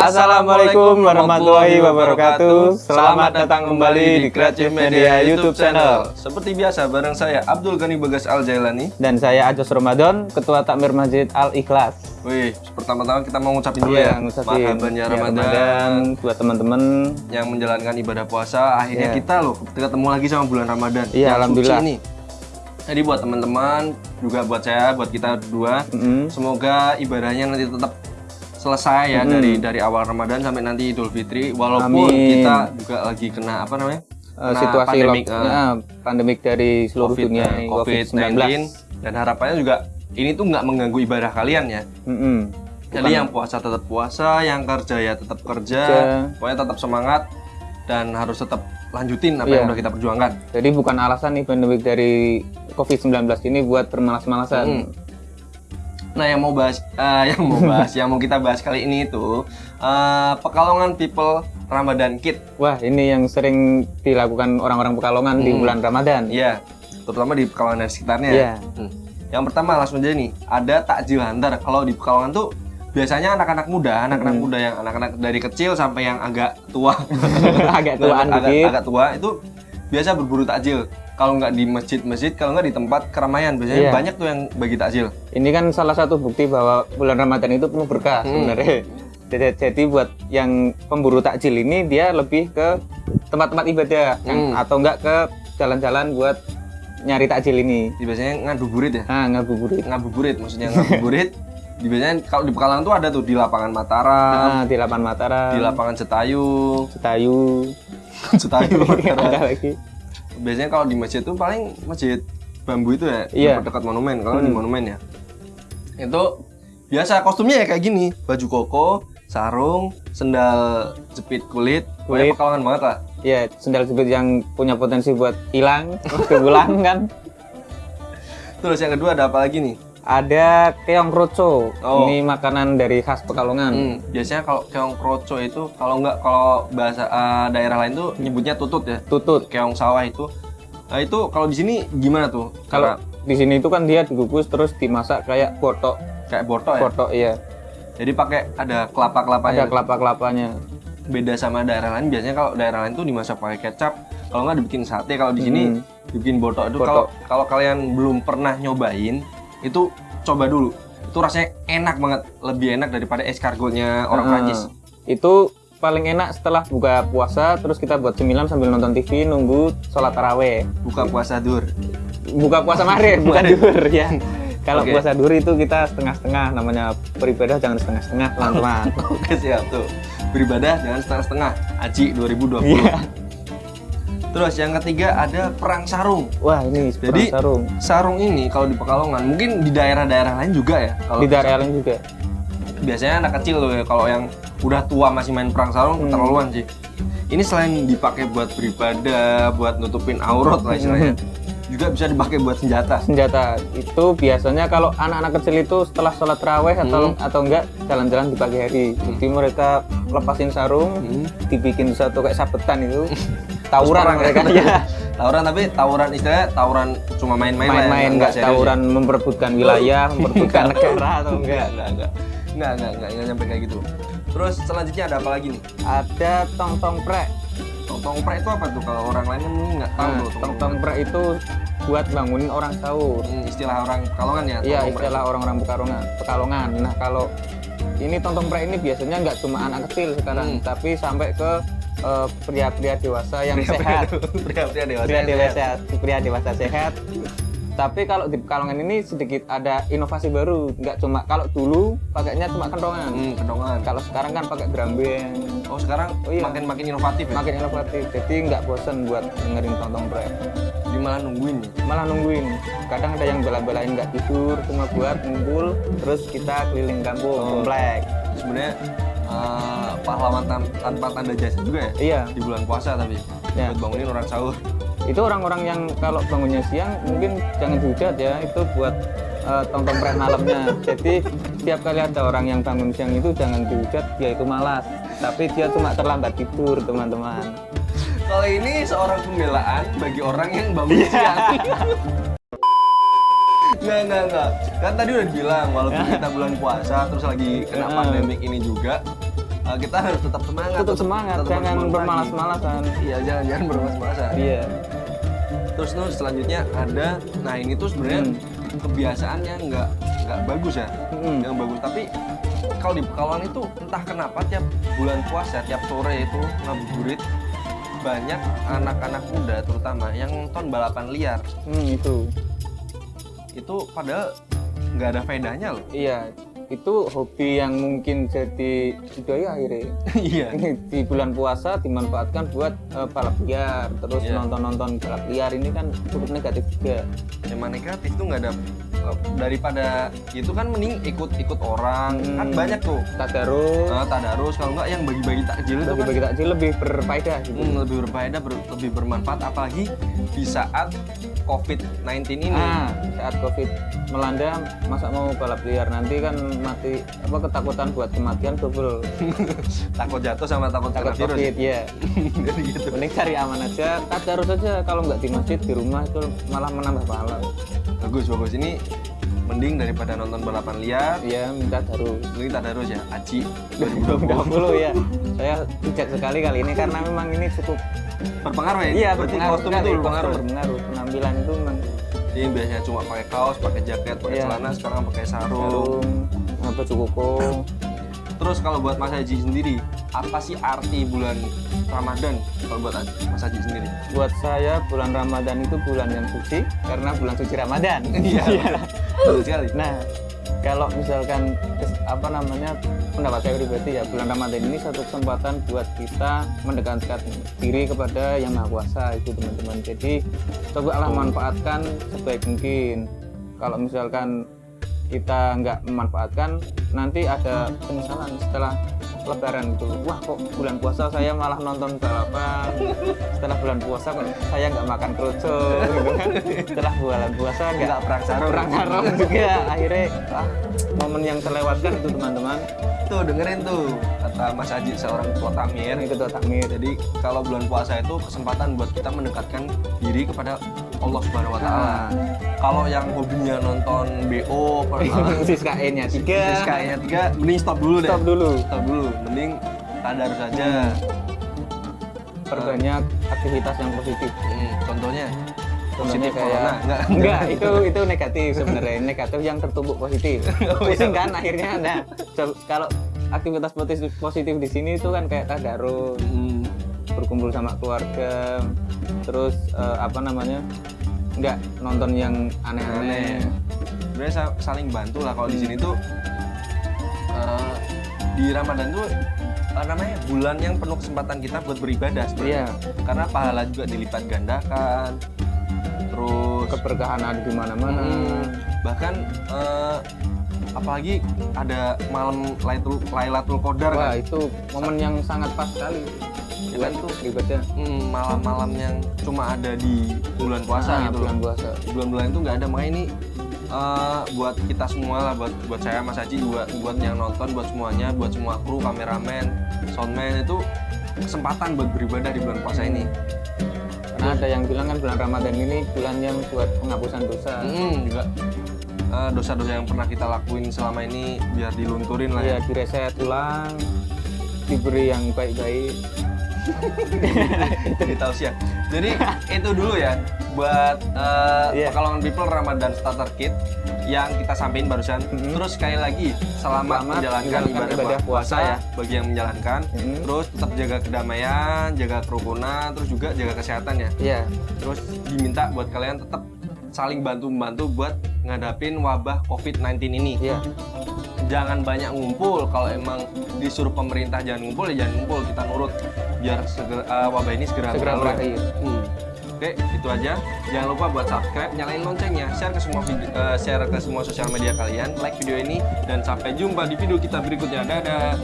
Assalamualaikum warahmatullahi wabarakatuh. Selamat datang kembali di Creative Media YouTube channel. Seperti biasa bareng saya Abdul Ghani Bagas Al Jailani. Dan saya Ajos Ramadan, Ketua Takmir Masjid Al Ikhlas. Wih, pertama-tama kita mau ngucapin dulu Iya, ya ngucapin. Marhaban ya ya, Ramadan. Buat teman-teman. Yang menjalankan ibadah puasa Akhirnya Iya. kita loh ketemu lagi sama bulan Ramadan. Iya, alhamdulillah. ini Jadi buat teman-teman, juga buat saya, buat kita berdua Mm-mm. Semoga ibadahnya nanti tetap selesai ya dari dari awal Ramadan sampai nanti Idul Fitri walaupun Amin. kita juga lagi kena apa namanya Eh, Kena Situasi pandemik, lock- eh, ya, pandemik dari seluruh COVID, dunia eh, ini, COVID-19 dan harapannya juga ini tuh nggak mengganggu ibadah kalian ya Mm-mm. jadi yang puasa tetap puasa yang kerja ya tetap kerja Kerja. pokoknya tetap semangat dan harus tetap lanjutin apa Iya. yang udah kita perjuangkan Jadi bukan alasan nih pandemik dari COVID-19 ini buat bermalas-malasan Hmm. Nah, yang mau bahas, eh, yang mau bahas, yang mau kita bahas kali ini itu eh, Pekalongan People Ramadan Kit. Wah ini yang sering dilakukan orang-orang Pekalongan di Hmm. bulan Ramadan Iya, terutama di Pekalongan dan sekitarnya. Iya. Hmm. Yang pertama langsung aja nih, ada takjil hantar. Kalau di Pekalongan tuh biasanya anak-anak muda, anak-anak Hmm. muda yang anak-anak dari kecil sampai yang agak tua, Agak tuaan agak, dikit agak tua itu biasa berburu takjil. Kalau nggak di masjid-masjid, kalau nggak di tempat keramaian, biasanya Iya. banyak tuh yang bagi takjil. Ini kan salah satu bukti bahwa bulan Ramadan itu penuh berkah Hmm. sebenarnya. Jadi, jadi buat yang pemburu takjil ini dia lebih ke tempat-tempat ibadah yang- Hmm. atau enggak ke jalan-jalan buat nyari takjil ini. Biasanya ngabuburit ya. Nah, ngabuburit. ngabuburit maksudnya ngabuburit di biasanya kalau di Pekalongan tuh ada tuh di lapangan Mataram Nah, di Lapan Mataram, di lapangan Cetayu Cetayu Mataram. ada lagi. Biasanya kalau di masjid tuh paling masjid bambu itu ya Iya. dekat monumen kalau di Hmm. monumen ya itu biasa kostumnya ya kayak gini baju koko sarung sendal jepit kulit Kulit. Pekalongan banget lah Ya, sendal jepit yang punya potensi buat hilang, kegulang kan. terus yang kedua ada apa lagi nih Ada keong roco. Oh. Ini makanan dari khas Pekalongan. Hmm, biasanya kalau keong kroco itu kalau nggak kalau bahasa eh, daerah lain tuh nyebutnya tutut ya Tutut. keong sawah itu nah itu kalau di sini gimana tuh Kalau Karena di sini itu kan dia dikukus terus dimasak kayak botok, kayak borto ya botok iya. jadi pakai ada kelapa kelapanya Ada kelapa-kelapanya. beda sama daerah lain biasanya kalau daerah lain tuh dimasak pakai kecap kalau nggak dibikin sate kalau di sini Hmm. dibikin borto itu kalau kalau kalian belum pernah nyobain itu coba dulu itu rasanya enak banget lebih enak daripada escargotnya orang Nah, Prancis Itu paling enak setelah buka puasa terus kita buat cemilan sambil nonton TV nunggu sholat taraweh. buka puasa dur Buka puasa Maret bukan dur ya. Kalau Oke. puasa dur itu kita setengah-setengah namanya beribadah jangan setengah-setengah teman-teman. oke siap tuh beribadah jangan setengah-setengah Aji 2020 Iya. Terus yang ketiga ada perang sarung Wah, ini Jadi, Jadi, sarung. sarung ini kalau di Pekalongan mungkin di daerah-daerah lain juga ya kalau Di daerah lain juga. biasanya anak kecil loh ya kalau yang udah tua masih main perang sarung Hmm. keterlaluan sih ini selain dipakai buat beribadah buat nutupin aurat lah istilahnya Hmm. juga bisa dipakai buat senjata senjata itu biasanya kalau anak-anak kecil itu setelah sholat terawih atau Hmm. atau enggak jalan-jalan di pagi hari jadi mereka lepasin sarung Hmm. dibikin satu kayak sabetan itu tawuran mereka. ya. Iya. Tawuran tapi tawuran istilahnya tawuran cuma main-main ya, main-main nggak ya. tawuran ya. memperebutkan wilayah memperebutkan negara atau enggak? enggak enggak enggak enggak enggak, enggak nyampe kayak gitu. Terus selanjutnya ada apa lagi nih? Ada tong tong prek. Tong tong prek itu apa tuh? Kalau orang lain kan nggak tahu nah, tong tong prek. itu buat bangunin orang sahur. Hmm, istilah orang pekalongan ya iya istilah orang-orang pekalongan pekalongan. Nah kalau ini tong tong prek ini biasanya enggak cuma anak kecil sekarang hmm. tapi sampai ke eh, pria-pria dewasa yang Pria-pria sehat. pria-pria dewasa Pria dewasa, pria dewasa sehat. Tapi kalau di Pekalongan ini sedikit ada inovasi baru, nggak cuma kalau dulu pakainya cuma kentongan. Hmm, kedongan. Kalau sekarang kan pakai drum band, Oh sekarang Oh, iya. makin makin inovatif ya. makin inovatif. Jadi nggak bosen buat dengerin tontong prek. Jadi malah nungguin malah nungguin kadang ada yang bela-belain nggak tidur cuma buat ngumpul terus kita keliling kampung Oh. komplek Sebenarnya eh, pahlawan tan- tanpa tanda jasa juga ya iya di bulan puasa tapi Ya. buat bangunin orang sahur. itu orang-orang yang kalau bangunnya siang mungkin jangan dihujat ya itu buat eh, tonton prek malamnya jadi setiap kali ada orang yang bangun siang itu jangan dihujat dia itu malas tapi dia cuma terlambat tidur teman-teman Kalau ini seorang pembelaan bagi orang yang bangun siang. Nggak, nggak, nggak. Kan tadi udah bilang, walaupun kita bulan puasa, terus lagi kena Ah. pandemik ini juga, eh, kita harus tetap semangat. tetap semangat tetap jangan bermalas-malasan Iya, jangan jangan bermalas-malasan. iya Terus terus selanjutnya ada, nah ini tuh sebenarnya Hmm. kebiasaan yang nggak nggak bagus ya, Mm-mm. yang bagus. Tapi kalau di Pekalongan itu entah kenapa tiap bulan puasa, tiap sore itu ngabuburit banyak anak-anak muda terutama yang nonton balapan liar. Hmm, itu Itu padahal nggak ada faedahnya loh. iya itu hobi yang mungkin jadi budaya akhirnya. Iya. di bulan puasa dimanfaatkan buat eh, balap liar. Terus Iya. nonton-nonton balap liar ini kan cukup negatif juga. Emang negatif tuh nggak ada eh, daripada itu kan mending ikut-ikut orang. Hmm. kan banyak tuh. Tadarus Nah, tadarus kalau nggak yang bagi-bagi takjil itu kan bagi-bagi takjil lebih berfaedah gitu. Hmm, lebih berfaedah, ber- lebih bermanfaat. Apalagi di saat COVID-19 ini. Nah, saat COVID melanda, masa mau balap liar nanti kan mati apa ketakutan buat kematian double. Takut jatuh sama takut Takut kena virus. COVID ya. Jadi gitu. Mending cari aman aja. Tadarus aja kalau nggak di masjid di rumah itu malah menambah pahala. Bagus, bagus. Ini mending daripada nonton balapan liar, Ya minta tadarus. mending tadarus ya. Aji 20 ya. Saya bijak sekali kali ini karena memang ini cukup berpengaruh ya? iya Berarti berpengaruh kostum itu berpengaruh. berpengaruh. Penampilan itu memang Jadi biasanya cuma pakai kaos, pakai jaket, pakai Iya. celana, sekarang pakai sarung. sarung, apa cukup Terus kalau buat Mas Haji sendiri, apa sih arti bulan Ramadan kalau buat Mas Haji sendiri? buat saya bulan Ramadan itu bulan yang suci karena bulan suci Ramadan. Iya, betul sekali. Nah, kalau misalkan apa namanya pendapat saya pribadi ya bulan Ramadan ini satu kesempatan buat kita mendekatkan diri kepada yang maha kuasa itu teman-teman. Jadi cobalah manfaatkan sebaik mungkin. Kalau misalkan kita nggak memanfaatkan, nanti ada penyesalan setelah Lebaran itu. Wah kok bulan puasa saya malah nonton balapan. Setelah bulan puasa saya nggak makan kerucut gitu kan. Setelah bulan puasa nggak perang sarung. perang sarung juga akhirnya ah, momen yang terlewatkan itu teman-teman Tuh dengerin tuh kata Mas Haji seorang ketua takmir. ketua takmir Jadi kalau bulan puasa itu kesempatan buat kita mendekatkan diri kepada Allah Subhanahu wa taala. Nah, Kalau yang hobinya nonton BO, siskae nya tiga kayaknya tiga, mending stop dulu deh. stop dulu Stop dulu, mending tadarus saja. perbanyak aktivitas yang positif. Hmm, contohnya? Positif corona, kayak enggak? enggak itu itu negatif sebenarnya. Negatif yang tertumbuk positif. Oh, iya. pusing kan akhirnya? Nah kalau aktivitas positif positif di sini itu kan kayak tadarus hmm, berkumpul sama keluarga. Terus eh, apa namanya? Nggak nonton yang aneh-aneh. Sebenarnya sa- saling bantu lah. Kalau di Hmm. sini tuh eh, di Ramadan tuh apa namanya bulan yang penuh kesempatan kita buat beribadah sebenarnya. Iya. Karena pahala juga dilipat gandakan. Terus keberkahan ada di mana-mana mm, bahkan eh, apalagi ada malam Lailatul Lailatul Qadar wah kan. itu momen yang sangat pas sekali Ya kan tuh ibadah mm, malam-malam yang cuma ada di bulan puasa Nah, gitu bulan puasa bulan-bulan itu nggak ada makanya ini eh, buat kita semua lah buat buat saya Mas Haji buat buat yang nonton buat semuanya buat semua kru kameramen soundman itu kesempatan buat beribadah di bulan puasa ini. Karena ada yang bilang kan bulan Ramadan ini bulan yang buat penghapusan dosa. Mm, juga eh, dosa-dosa yang pernah kita lakuin selama ini biar dilunturin lah ya. Ya direset ulang diberi yang baik-baik. Jadi tausiah jadi itu dulu ya buat eh, Iya. Pekalongan People Ramadan Starter Kit yang kita sampaikan barusan Mhm. terus sekali lagi selamat, Selamat menjalankan ibadah, ibadah puasa puasa. ya bagi yang menjalankan Mhm. terus tetap jaga kedamaian jaga kerukunan terus juga jaga kesehatan ya ya terus diminta buat kalian tetap saling bantu membantu buat ngadapin wabah COVID-19 ini ya jangan banyak ngumpul kalau emang disuruh pemerintah jangan ngumpul ya jangan ngumpul kita nurut biar segera, eh, wabah ini segera, segera berakhir Hmm. Oke, itu aja. Jangan lupa buat subscribe, nyalain loncengnya, share ke semua video, eh, share ke semua sosial media kalian, like video ini dan sampai jumpa di video kita berikutnya. Dadah.